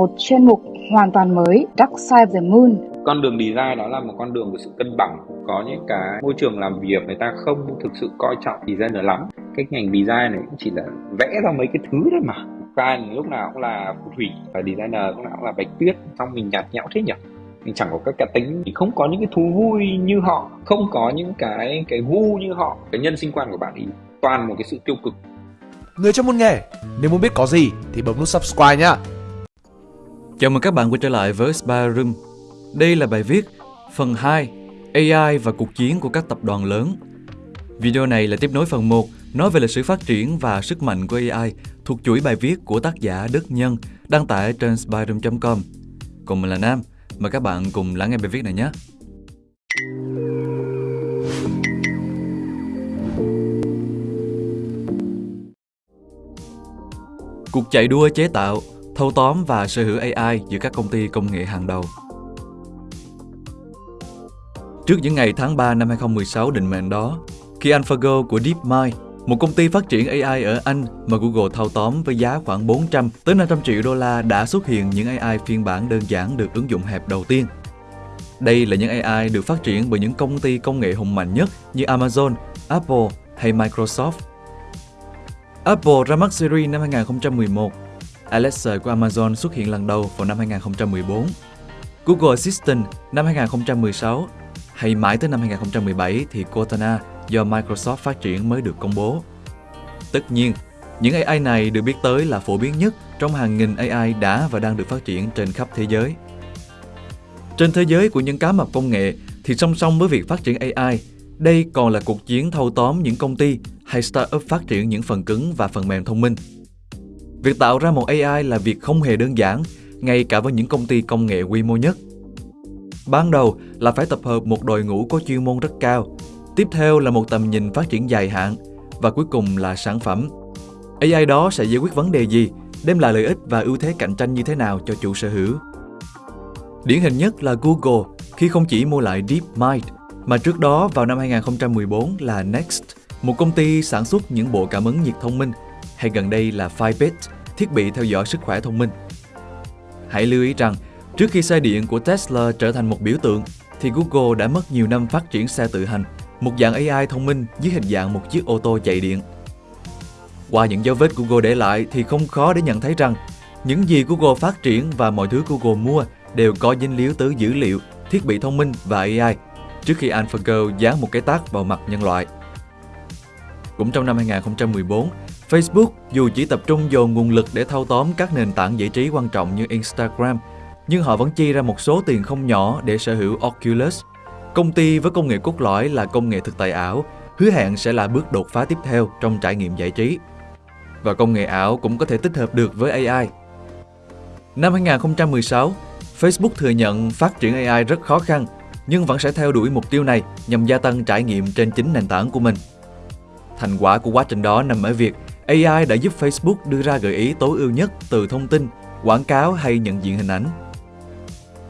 một chuyên mục hoàn toàn mới Dark Side of the Moon. Con đường design đó là một con đường của sự cân bằng. Có những cái môi trường làm việc người ta không thực sự coi trọng designer lắm. Cái ngành design này cũng chỉ là vẽ ra mấy cái thứ thôi mà. Client lúc nào cũng là phù thủy và designer lúc nào cũng là bạch tuyết. Xong mình nhạt nhẽo thế nhỉ? mình chẳng có các cá tính thì không có những cái thú vui như họ không có những cái cái gu như họ cái nhân sinh quan của bạn ý toàn một cái sự tiêu cực người trong môn nghề nếu muốn biết có gì thì bấm nút subscribe nhá Chào mừng các bạn quay trở lại với Spy Room. Đây là bài viết phần 2 AI và cuộc chiến của các tập đoàn lớn. Video này là tiếp nối phần 1 nói về lịch sử phát triển và sức mạnh của AI thuộc chuỗi bài viết của tác giả Đức Nhân đăng tải trên spyroom.com. Còn mình là Nam, mời các bạn cùng lắng nghe bài viết này nhé. Cuộc chạy đua chế tạo thâu tóm và sở hữu AI giữa các công ty công nghệ hàng đầu. Trước những ngày tháng 3 năm 2016 định mệnh đó, khi AlphaGo của DeepMind, một công ty phát triển AI ở Anh mà Google thâu tóm với giá khoảng 400 tới 500 triệu đô la đã xuất hiện những AI phiên bản đơn giản được ứng dụng hẹp đầu tiên. Đây là những AI được phát triển bởi những công ty công nghệ hùng mạnh nhất như Amazon, Apple hay Microsoft. Apple ra mắt Siri năm 2011 Alexa của Amazon xuất hiện lần đầu vào năm 2014, Google Assistant năm 2016 hay mãi tới năm 2017 thì Cortana do Microsoft phát triển mới được công bố. Tất nhiên, những AI này được biết tới là phổ biến nhất trong hàng nghìn AI đã và đang được phát triển trên khắp thế giới. Trên thế giới của những cá mập công nghệ thì song song với việc phát triển AI, đây còn là cuộc chiến thâu tóm những công ty hay startup phát triển những phần cứng và phần mềm thông minh Việc tạo ra một AI là việc không hề đơn giản, ngay cả với những công ty công nghệ quy mô nhất. Ban đầu là phải tập hợp một đội ngũ có chuyên môn rất cao, tiếp theo là một tầm nhìn phát triển dài hạn và cuối cùng là sản phẩm. AI đó sẽ giải quyết vấn đề gì, đem lại lợi ích và ưu thế cạnh tranh như thế nào cho chủ sở hữu. Điển hình nhất là Google khi không chỉ mua lại DeepMind, mà trước đó vào năm 2014 là Next, một công ty sản xuất những bộ cảm ứng nhiệt thông minh, hay gần đây là Fitbit, thiết bị theo dõi sức khỏe thông minh. Hãy lưu ý rằng, trước khi xe điện của Tesla trở thành một biểu tượng, thì Google đã mất nhiều năm phát triển xe tự hành, một dạng AI thông minh dưới hình dạng một chiếc ô tô chạy điện. Qua những dấu vết Google để lại thì không khó để nhận thấy rằng những gì Google phát triển và mọi thứ Google mua đều có dính líu tới dữ liệu, thiết bị thông minh và AI trước khi AlphaGo dán một cái tác vào mặt nhân loại. Cũng trong năm 2014, Facebook dù chỉ tập trung dồn nguồn lực để thâu tóm các nền tảng giải trí quan trọng như Instagram, nhưng họ vẫn chi ra một số tiền không nhỏ để sở hữu Oculus, công ty với công nghệ cốt lõi là công nghệ thực tại ảo, hứa hẹn sẽ là bước đột phá tiếp theo trong trải nghiệm giải trí. Và công nghệ ảo cũng có thể tích hợp được với AI. Năm 2016, Facebook thừa nhận phát triển AI rất khó khăn, nhưng vẫn sẽ theo đuổi mục tiêu này nhằm gia tăng trải nghiệm trên chính nền tảng của mình. Thành quả của quá trình đó nằm ở việc AI đã giúp Facebook đưa ra gợi ý tối ưu nhất từ thông tin, quảng cáo hay nhận diện hình ảnh.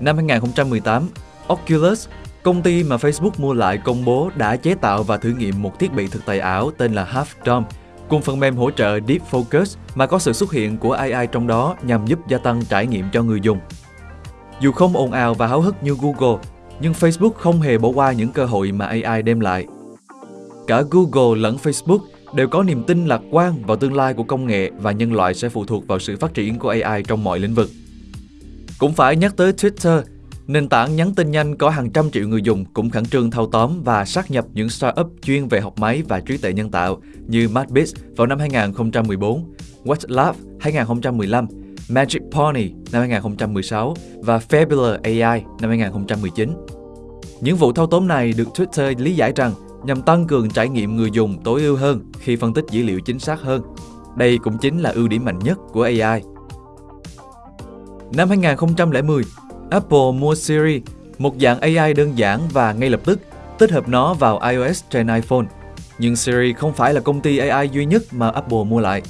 Năm 2018, Oculus, công ty mà Facebook mua lại công bố đã chế tạo và thử nghiệm một thiết bị thực tại ảo tên là Half Dome, cùng phần mềm hỗ trợ Deep Focus mà có sự xuất hiện của AI trong đó nhằm giúp gia tăng trải nghiệm cho người dùng. Dù không ồn ào và háo hức như Google, nhưng Facebook không hề bỏ qua những cơ hội mà AI đem lại. Cả Google lẫn Facebook đều có niềm tin lạc quan vào tương lai của công nghệ và nhân loại sẽ phụ thuộc vào sự phát triển của AI trong mọi lĩnh vực. Cũng phải nhắc tới Twitter, nền tảng nhắn tin nhanh có hàng trăm triệu người dùng cũng khẩn trương thâu tóm và sát nhập những startup chuyên về học máy và trí tuệ nhân tạo như MadBits vào năm 2014, WhatsApp 2015, Magic Pony năm 2016 và Fabular AI năm 2019. Những vụ thâu tóm này được Twitter lý giải rằng nhằm tăng cường trải nghiệm người dùng tối ưu hơn khi phân tích dữ liệu chính xác hơn. Đây cũng chính là ưu điểm mạnh nhất của AI. Năm 2010, Apple mua Siri, một dạng AI đơn giản và ngay lập tức tích hợp nó vào iOS trên iPhone. Nhưng Siri không phải là công ty AI duy nhất mà Apple mua lại.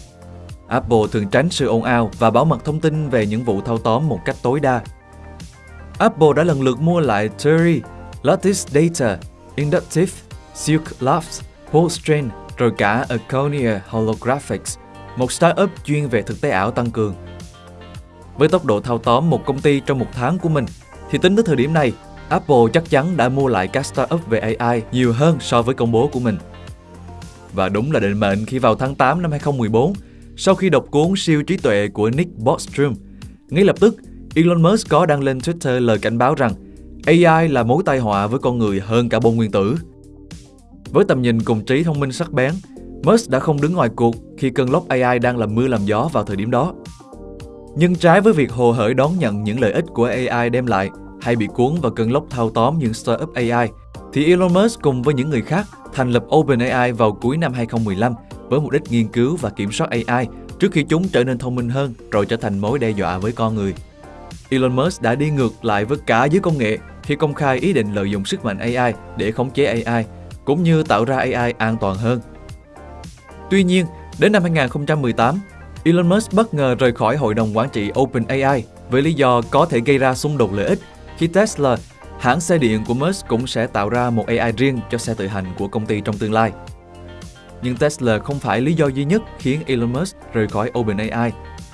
Apple thường tránh sự ồn ào và bảo mật thông tin về những vụ thâu tóm một cách tối đa. Apple đã lần lượt mua lại Theory, Lattice Data, Inductive Silk Labs, Poststrain, rồi cả Aconia Holographics, một startup chuyên về thực tế ảo tăng cường. Với tốc độ thao tóm một công ty trong một tháng của mình, thì tính tới thời điểm này, Apple chắc chắn đã mua lại các startup về AI nhiều hơn so với công bố của mình. Và đúng là định mệnh khi vào tháng 8 năm 2014, sau khi đọc cuốn siêu trí tuệ của Nick Bostrom, ngay lập tức Elon Musk có đăng lên Twitter lời cảnh báo rằng AI là mối tai họa với con người hơn cả bom nguyên tử. Với tầm nhìn cùng trí thông minh sắc bén, Musk đã không đứng ngoài cuộc khi cơn lốc AI đang làm mưa làm gió vào thời điểm đó. Nhưng trái với việc hồ hởi đón nhận những lợi ích của AI đem lại hay bị cuốn vào cơn lốc thao tóm những startup AI, thì Elon Musk cùng với những người khác thành lập OpenAI vào cuối năm 2015 với mục đích nghiên cứu và kiểm soát AI trước khi chúng trở nên thông minh hơn rồi trở thành mối đe dọa với con người. Elon Musk đã đi ngược lại với cả giới công nghệ khi công khai ý định lợi dụng sức mạnh AI để khống chế AI, cũng như tạo ra AI an toàn hơn. Tuy nhiên, đến năm 2018, Elon Musk bất ngờ rời khỏi hội đồng quản trị OpenAI với lý do có thể gây ra xung đột lợi ích khi Tesla, hãng xe điện của Musk cũng sẽ tạo ra một AI riêng cho xe tự hành của công ty trong tương lai. Nhưng Tesla không phải lý do duy nhất khiến Elon Musk rời khỏi OpenAI,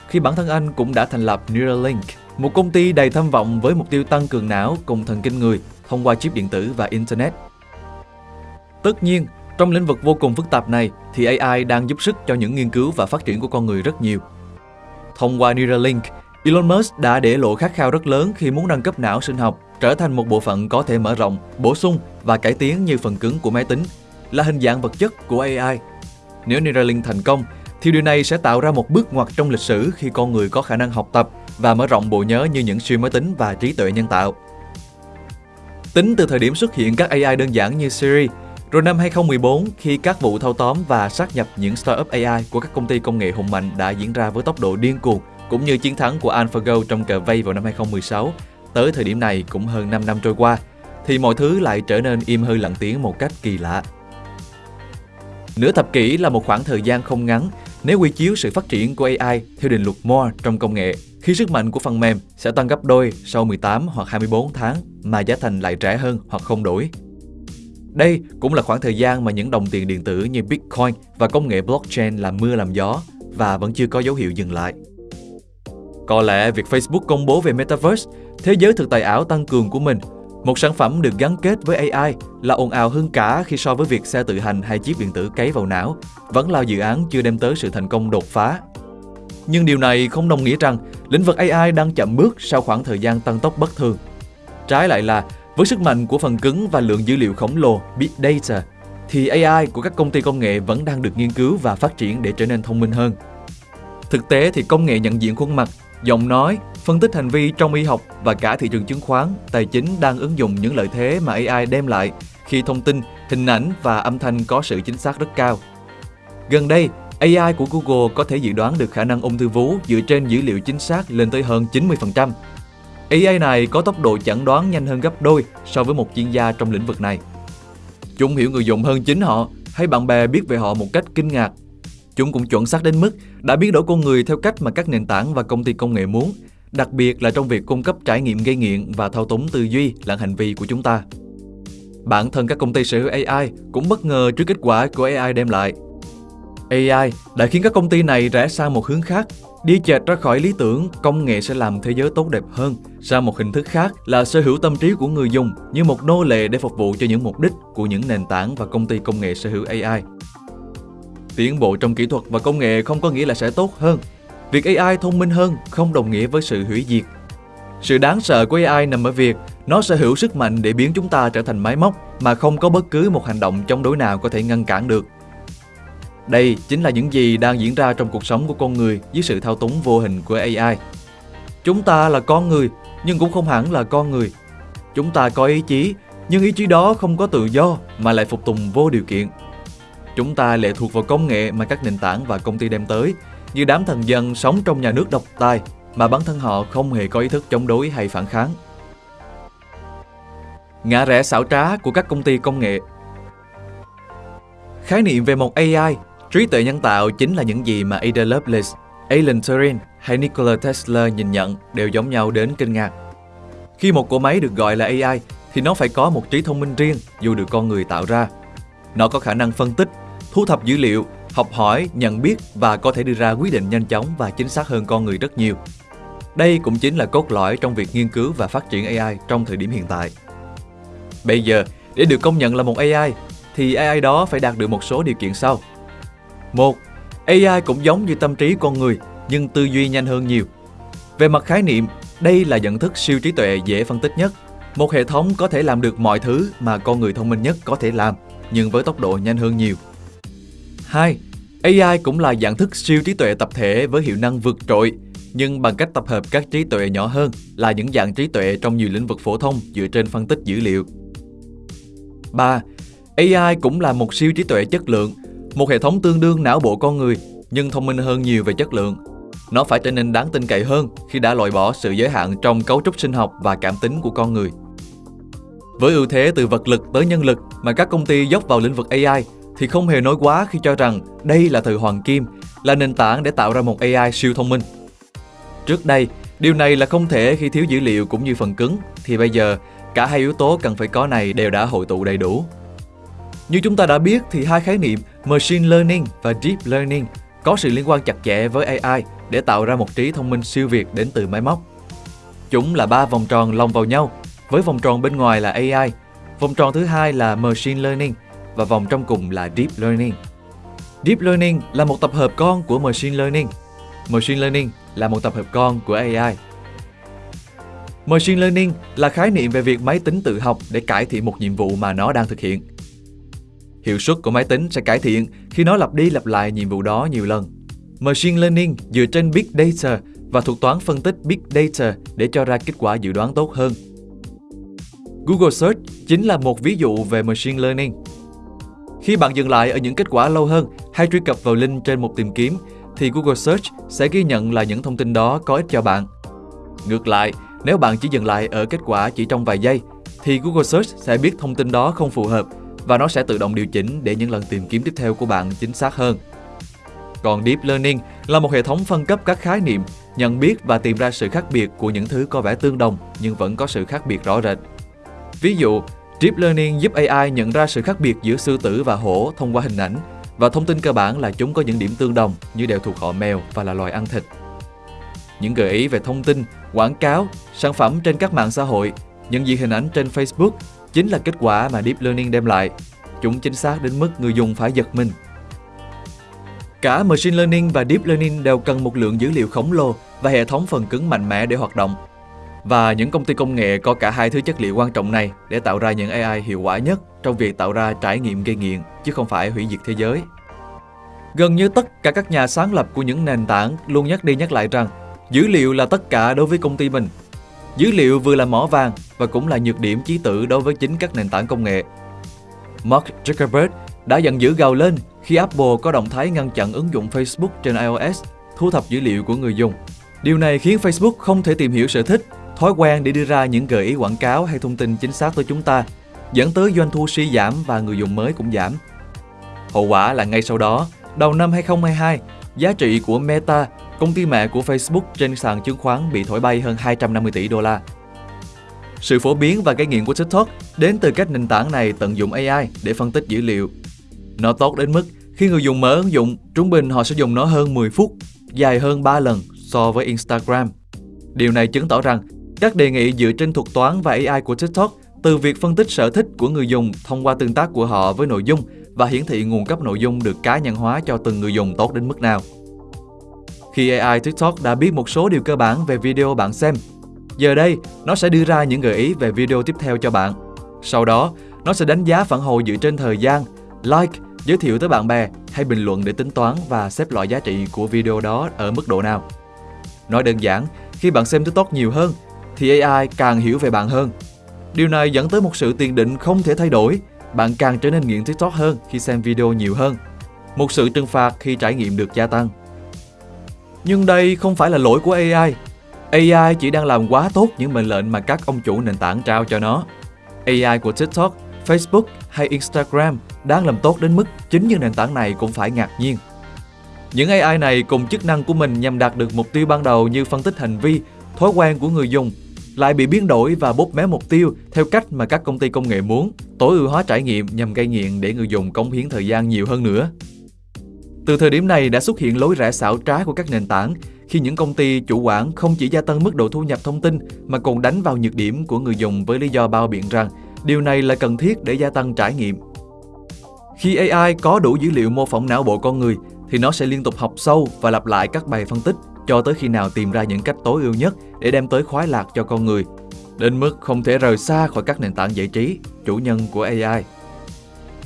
khi bản thân anh cũng đã thành lập Neuralink, một công ty đầy tham vọng với mục tiêu tăng cường não cùng thần kinh người thông qua chip điện tử và Internet. Tất nhiên, trong lĩnh vực vô cùng phức tạp này thì AI đang giúp sức cho những nghiên cứu và phát triển của con người rất nhiều. Thông qua Neuralink, Elon Musk đã để lộ khát khao rất lớn khi muốn nâng cấp não sinh học trở thành một bộ phận có thể mở rộng, bổ sung và cải tiến như phần cứng của máy tính, là hình dạng vật chất của AI. Nếu Neuralink thành công, thì điều này sẽ tạo ra một bước ngoặt trong lịch sử khi con người có khả năng học tập và mở rộng bộ nhớ như những siêu máy tính và trí tuệ nhân tạo. Tính từ thời điểm xuất hiện các AI đơn giản như Siri, rồi năm 2014 khi các vụ thâu tóm và sát nhập những startup AI của các công ty công nghệ hùng mạnh đã diễn ra với tốc độ điên cuồng, cũng như chiến thắng của AlphaGo trong cờ vây vào năm 2016, tới thời điểm này cũng hơn 5 năm trôi qua, thì mọi thứ lại trở nên im hơi lặng tiếng một cách kỳ lạ. Nửa thập kỷ là một khoảng thời gian không ngắn nếu quy chiếu sự phát triển của AI theo định luật Moore trong công nghệ, khi sức mạnh của phần mềm sẽ tăng gấp đôi sau 18 hoặc 24 tháng mà giá thành lại rẻ hơn hoặc không đổi. Đây cũng là khoảng thời gian mà những đồng tiền điện tử như Bitcoin và công nghệ blockchain làm mưa làm gió và vẫn chưa có dấu hiệu dừng lại. Có lẽ việc Facebook công bố về Metaverse, thế giới thực tại ảo tăng cường của mình, một sản phẩm được gắn kết với AI là ồn ào hơn cả khi so với việc xe tự hành hay chip điện tử cấy vào não, vẫn là dự án chưa đem tới sự thành công đột phá. Nhưng điều này không đồng nghĩa rằng lĩnh vực AI đang chậm bước sau khoảng thời gian tăng tốc bất thường. Trái lại là, với sức mạnh của phần cứng và lượng dữ liệu khổng lồ Big Data, thì AI của các công ty công nghệ vẫn đang được nghiên cứu và phát triển để trở nên thông minh hơn. Thực tế thì công nghệ nhận diện khuôn mặt, giọng nói, phân tích hành vi trong y học và cả thị trường chứng khoán, tài chính đang ứng dụng những lợi thế mà AI đem lại khi thông tin, hình ảnh và âm thanh có sự chính xác rất cao. Gần đây, AI của Google có thể dự đoán được khả năng ung thư vú dựa trên dữ liệu chính xác lên tới hơn 90%. AI này có tốc độ chẩn đoán nhanh hơn gấp đôi so với một chuyên gia trong lĩnh vực này. Chúng hiểu người dùng hơn chính họ hay bạn bè biết về họ một cách kinh ngạc. Chúng cũng chuẩn xác đến mức đã biến đổi con người theo cách mà các nền tảng và công ty công nghệ muốn, đặc biệt là trong việc cung cấp trải nghiệm gây nghiện và thao túng tư duy lẫn hành vi của chúng ta. Bản thân các công ty sở hữu AI cũng bất ngờ trước kết quả của AI đem lại. AI đã khiến các công ty này rẽ sang một hướng khác Đi chệch ra khỏi lý tưởng, công nghệ sẽ làm thế giới tốt đẹp hơn, sang một hình thức khác là sở hữu tâm trí của người dùng như một nô lệ để phục vụ cho những mục đích của những nền tảng và công ty công nghệ sở hữu AI. Tiến bộ trong kỹ thuật và công nghệ không có nghĩa là sẽ tốt hơn. Việc AI thông minh hơn không đồng nghĩa với sự hủy diệt. Sự đáng sợ của AI nằm ở việc nó sở hữu sức mạnh để biến chúng ta trở thành máy móc mà không có bất cứ một hành động chống đối nào có thể ngăn cản được. Đây chính là những gì đang diễn ra trong cuộc sống của con người dưới sự thao túng vô hình của AI. Chúng ta là con người, nhưng cũng không hẳn là con người. Chúng ta có ý chí, nhưng ý chí đó không có tự do mà lại phục tùng vô điều kiện. Chúng ta lệ thuộc vào công nghệ mà các nền tảng và công ty đem tới, như đám thần dân sống trong nhà nước độc tài mà bản thân họ không hề có ý thức chống đối hay phản kháng. Ngã rẽ xảo trá của các công ty công nghệ Khái niệm về một AI Trí tuệ nhân tạo chính là những gì mà Ada Lovelace, Alan Turing hay Nikola Tesla nhìn nhận đều giống nhau đến kinh ngạc. Khi một cỗ máy được gọi là AI thì nó phải có một trí thông minh riêng dù được con người tạo ra. Nó có khả năng phân tích, thu thập dữ liệu, học hỏi, nhận biết và có thể đưa ra quyết định nhanh chóng và chính xác hơn con người rất nhiều. Đây cũng chính là cốt lõi trong việc nghiên cứu và phát triển AI trong thời điểm hiện tại. Bây giờ, để được công nhận là một AI, thì AI đó phải đạt được một số điều kiện sau. Một, AI cũng giống như tâm trí con người, nhưng tư duy nhanh hơn nhiều. Về mặt khái niệm, đây là nhận thức siêu trí tuệ dễ phân tích nhất. Một hệ thống có thể làm được mọi thứ mà con người thông minh nhất có thể làm, nhưng với tốc độ nhanh hơn nhiều. 2. AI cũng là dạng thức siêu trí tuệ tập thể với hiệu năng vượt trội, nhưng bằng cách tập hợp các trí tuệ nhỏ hơn là những dạng trí tuệ trong nhiều lĩnh vực phổ thông dựa trên phân tích dữ liệu. 3. AI cũng là một siêu trí tuệ chất lượng, một hệ thống tương đương não bộ con người nhưng thông minh hơn nhiều về chất lượng. Nó phải trở nên đáng tin cậy hơn khi đã loại bỏ sự giới hạn trong cấu trúc sinh học và cảm tính của con người. Với ưu thế từ vật lực tới nhân lực mà các công ty dốc vào lĩnh vực AI thì không hề nói quá khi cho rằng đây là thời hoàng kim, là nền tảng để tạo ra một AI siêu thông minh. Trước đây, điều này là không thể khi thiếu dữ liệu cũng như phần cứng, thì bây giờ cả hai yếu tố cần phải có này đều đã hội tụ đầy đủ. Như chúng ta đã biết thì hai khái niệm Machine Learning và Deep Learning có sự liên quan chặt chẽ với AI để tạo ra một trí thông minh siêu việt đến từ máy móc. Chúng là ba vòng tròn lồng vào nhau, với vòng tròn bên ngoài là AI, vòng tròn thứ hai là Machine Learning và vòng trong cùng là Deep Learning. Deep Learning là một tập hợp con của Machine Learning. Machine Learning là một tập hợp con của AI. Machine Learning là khái niệm về việc máy tính tự học để cải thiện một nhiệm vụ mà nó đang thực hiện. Hiệu suất của máy tính sẽ cải thiện khi nó lặp đi lặp lại nhiệm vụ đó nhiều lần. Machine Learning dựa trên Big Data và thuật toán phân tích Big Data để cho ra kết quả dự đoán tốt hơn. Google Search chính là một ví dụ về Machine Learning. Khi bạn dừng lại ở những kết quả lâu hơn hay truy cập vào link trên một tìm kiếm, thì Google Search sẽ ghi nhận là những thông tin đó có ích cho bạn. Ngược lại, nếu bạn chỉ dừng lại ở kết quả chỉ trong vài giây, thì Google Search sẽ biết thông tin đó không phù hợp và nó sẽ tự động điều chỉnh để những lần tìm kiếm tiếp theo của bạn chính xác hơn. Còn Deep Learning là một hệ thống phân cấp các khái niệm, nhận biết và tìm ra sự khác biệt của những thứ có vẻ tương đồng nhưng vẫn có sự khác biệt rõ rệt. Ví dụ, Deep Learning giúp AI nhận ra sự khác biệt giữa sư tử và hổ thông qua hình ảnh và thông tin cơ bản là chúng có những điểm tương đồng như đều thuộc họ mèo và là loài ăn thịt. Những gợi ý về thông tin, quảng cáo, sản phẩm trên các mạng xã hội, nhận diện hình ảnh trên Facebook chính là kết quả mà Deep Learning đem lại. Chúng chính xác đến mức người dùng phải giật mình. Cả Machine Learning và Deep Learning đều cần một lượng dữ liệu khổng lồ và hệ thống phần cứng mạnh mẽ để hoạt động. Và những công ty công nghệ có cả hai thứ chất liệu quan trọng này để tạo ra những AI hiệu quả nhất trong việc tạo ra trải nghiệm gây nghiện, chứ không phải hủy diệt thế giới. Gần như tất cả các nhà sáng lập của những nền tảng luôn nhắc đi nhắc lại rằng dữ liệu là tất cả đối với công ty mình. Dữ liệu vừa là mỏ vàng và cũng là nhược điểm chí tử đối với chính các nền tảng công nghệ. Mark Zuckerberg đã giận dữ gào lên khi Apple có động thái ngăn chặn ứng dụng Facebook trên iOS thu thập dữ liệu của người dùng. Điều này khiến Facebook không thể tìm hiểu sở thích, thói quen để đưa ra những gợi ý quảng cáo hay thông tin chính xác tới chúng ta, dẫn tới doanh thu suy giảm và người dùng mới cũng giảm. Hậu quả là ngay sau đó, đầu năm 2022, giá trị của Meta, công ty mẹ của Facebook trên sàn chứng khoán bị thổi bay hơn 250 tỷ đô la. Sự phổ biến và gây nghiện của TikTok đến từ cách nền tảng này tận dụng AI để phân tích dữ liệu. Nó tốt đến mức khi người dùng mở ứng dụng, trung bình họ sẽ dùng nó hơn 10 phút, dài hơn 3 lần so với Instagram. Điều này chứng tỏ rằng các đề nghị dựa trên thuật toán và AI của TikTok từ việc phân tích sở thích của người dùng thông qua tương tác của họ với nội dung và hiển thị nguồn cấp nội dung được cá nhân hóa cho từng người dùng tốt đến mức nào. Khi AI TikTok đã biết một số điều cơ bản về video bạn xem, giờ đây nó sẽ đưa ra những gợi ý về video tiếp theo cho bạn. Sau đó, nó sẽ đánh giá phản hồi dựa trên thời gian, like, giới thiệu tới bạn bè hay bình luận để tính toán và xếp loại giá trị của video đó ở mức độ nào. Nói đơn giản, khi bạn xem TikTok nhiều hơn, thì AI càng hiểu về bạn hơn. Điều này dẫn tới một sự tiền định không thể thay đổi, bạn càng trở nên nghiện TikTok hơn khi xem video nhiều hơn. Một sự trừng phạt khi trải nghiệm được gia tăng. Nhưng đây không phải là lỗi của AI. AI chỉ đang làm quá tốt những mệnh lệnh mà các ông chủ nền tảng trao cho nó. AI của TikTok, Facebook hay Instagram đang làm tốt đến mức chính những nền tảng này cũng phải ngạc nhiên. Những AI này cùng chức năng của mình nhằm đạt được mục tiêu ban đầu như phân tích hành vi, thói quen của người dùng, lại bị biến đổi và bóp méo mục tiêu theo cách mà các công ty công nghệ muốn, tối ưu hóa trải nghiệm nhằm gây nghiện để người dùng cống hiến thời gian nhiều hơn nữa. Từ thời điểm này đã xuất hiện lối rẽ xảo trá của các nền tảng khi những công ty chủ quản không chỉ gia tăng mức độ thu nhập thông tin mà còn đánh vào nhược điểm của người dùng với lý do bao biện rằng điều này là cần thiết để gia tăng trải nghiệm. Khi AI có đủ dữ liệu mô phỏng não bộ con người thì nó sẽ liên tục học sâu và lặp lại các bài phân tích cho tới khi nào tìm ra những cách tối ưu nhất để đem tới khoái lạc cho con người, đến mức không thể rời xa khỏi các nền tảng giải trí, chủ nhân của AI.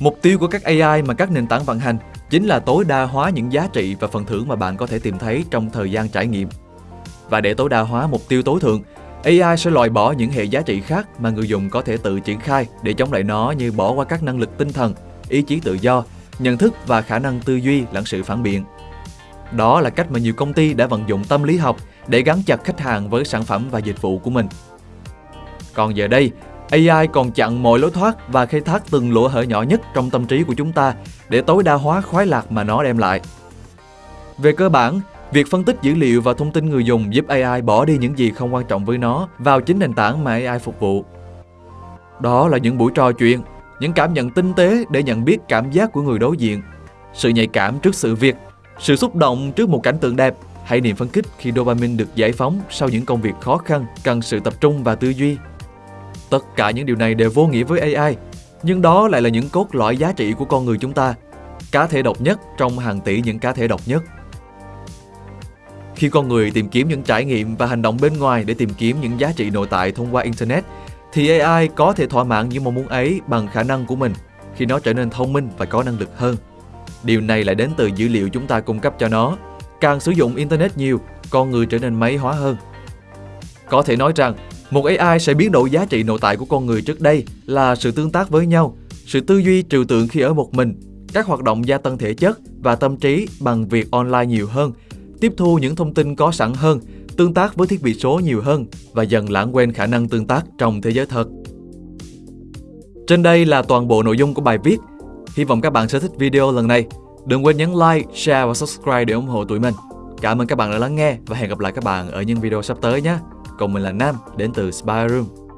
Mục tiêu của các AI mà các nền tảng vận hành chính là tối đa hóa những giá trị và phần thưởng mà bạn có thể tìm thấy trong thời gian trải nghiệm. Và để tối đa hóa mục tiêu tối thượng, AI sẽ loại bỏ những hệ giá trị khác mà người dùng có thể tự triển khai để chống lại nó như bỏ qua các năng lực tinh thần, ý chí tự do, nhận thức và khả năng tư duy lẫn sự phản biện. Đó là cách mà nhiều công ty đã vận dụng tâm lý học để gắn chặt khách hàng với sản phẩm và dịch vụ của mình. Còn giờ đây, AI còn chặn mọi lối thoát và khai thác từng lỗ hở nhỏ nhất trong tâm trí của chúng ta để tối đa hóa khoái lạc mà nó đem lại. Về cơ bản, việc phân tích dữ liệu và thông tin người dùng giúp AI bỏ đi những gì không quan trọng với nó vào chính nền tảng mà AI phục vụ. Đó là những buổi trò chuyện, những cảm nhận tinh tế để nhận biết cảm giác của người đối diện, sự nhạy cảm trước sự việc, sự xúc động trước một cảnh tượng đẹp hay niềm phấn khích khi dopamine được giải phóng sau những công việc khó khăn cần sự tập trung và tư duy. Tất cả những điều này đều vô nghĩa với AI, nhưng đó lại là những cốt lõi giá trị của con người chúng ta, cá thể độc nhất trong hàng tỷ những cá thể độc nhất. Khi con người tìm kiếm những trải nghiệm và hành động bên ngoài để tìm kiếm những giá trị nội tại thông qua Internet, thì AI có thể thỏa mãn những mong muốn ấy bằng khả năng của mình khi nó trở nên thông minh và có năng lực hơn. Điều này lại đến từ dữ liệu chúng ta cung cấp cho nó. Càng sử dụng Internet nhiều, con người trở nên máy hóa hơn. Có thể nói rằng, một AI sẽ biến đổi giá trị nội tại của con người trước đây là sự tương tác với nhau, sự tư duy trừu tượng khi ở một mình, các hoạt động gia tăng thể chất và tâm trí bằng việc online nhiều hơn, tiếp thu những thông tin có sẵn hơn, tương tác với thiết bị số nhiều hơn và dần lãng quên khả năng tương tác trong thế giới thật. Trên đây là toàn bộ nội dung của bài viết. Hy vọng các bạn sẽ thích video lần này. Đừng quên nhấn like, share và subscribe để ủng hộ tụi mình. Cảm ơn các bạn đã lắng nghe và hẹn gặp lại các bạn ở những video sắp tới nhé. Còn mình là Nam, đến từ Spy Room.